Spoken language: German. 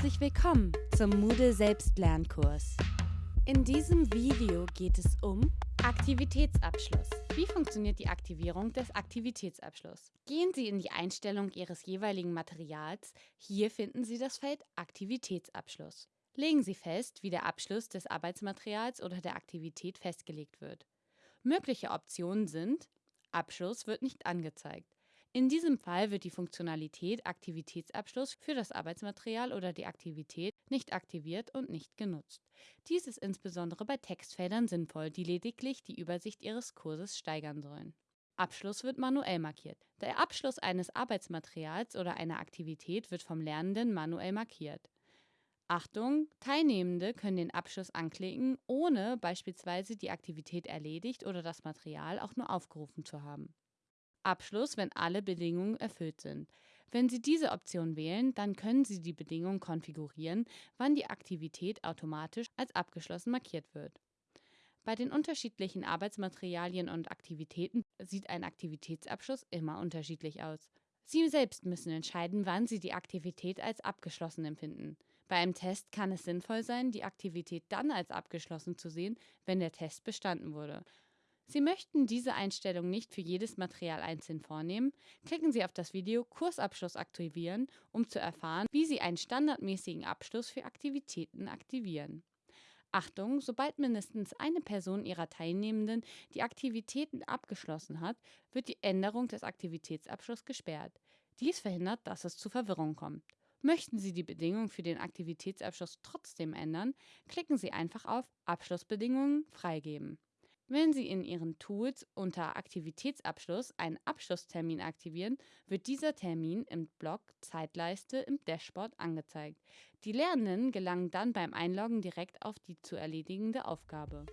Herzlich willkommen zum Moodle Selbstlernkurs. In diesem Video geht es um Aktivitätsabschluss. Wie funktioniert die Aktivierung des Aktivitätsabschlusses? Gehen Sie in die Einstellung Ihres jeweiligen Materials. Hier finden Sie das Feld Aktivitätsabschluss. Legen Sie fest, wie der Abschluss des Arbeitsmaterials oder der Aktivität festgelegt wird. Mögliche Optionen sind Abschluss wird nicht angezeigt. In diesem Fall wird die Funktionalität Aktivitätsabschluss für das Arbeitsmaterial oder die Aktivität nicht aktiviert und nicht genutzt. Dies ist insbesondere bei Textfeldern sinnvoll, die lediglich die Übersicht Ihres Kurses steigern sollen. Abschluss wird manuell markiert. Der Abschluss eines Arbeitsmaterials oder einer Aktivität wird vom Lernenden manuell markiert. Achtung, Teilnehmende können den Abschluss anklicken, ohne beispielsweise die Aktivität erledigt oder das Material auch nur aufgerufen zu haben. Abschluss, wenn alle Bedingungen erfüllt sind. Wenn Sie diese Option wählen, dann können Sie die Bedingungen konfigurieren, wann die Aktivität automatisch als abgeschlossen markiert wird. Bei den unterschiedlichen Arbeitsmaterialien und Aktivitäten sieht ein Aktivitätsabschluss immer unterschiedlich aus. Sie selbst müssen entscheiden, wann Sie die Aktivität als abgeschlossen empfinden. Bei einem Test kann es sinnvoll sein, die Aktivität dann als abgeschlossen zu sehen, wenn der Test bestanden wurde. Sie möchten diese Einstellung nicht für jedes Material einzeln vornehmen? Klicken Sie auf das Video Kursabschluss aktivieren, um zu erfahren, wie Sie einen standardmäßigen Abschluss für Aktivitäten aktivieren. Achtung, sobald mindestens eine Person ihrer Teilnehmenden die Aktivitäten abgeschlossen hat, wird die Änderung des Aktivitätsabschlusses gesperrt. Dies verhindert, dass es zu Verwirrung kommt. Möchten Sie die Bedingungen für den Aktivitätsabschluss trotzdem ändern, klicken Sie einfach auf Abschlussbedingungen freigeben. Wenn Sie in Ihren Tools unter Aktivitätsabschluss einen Abschlusstermin aktivieren, wird dieser Termin im Block Zeitleiste im Dashboard angezeigt. Die Lernenden gelangen dann beim Einloggen direkt auf die zu erledigende Aufgabe.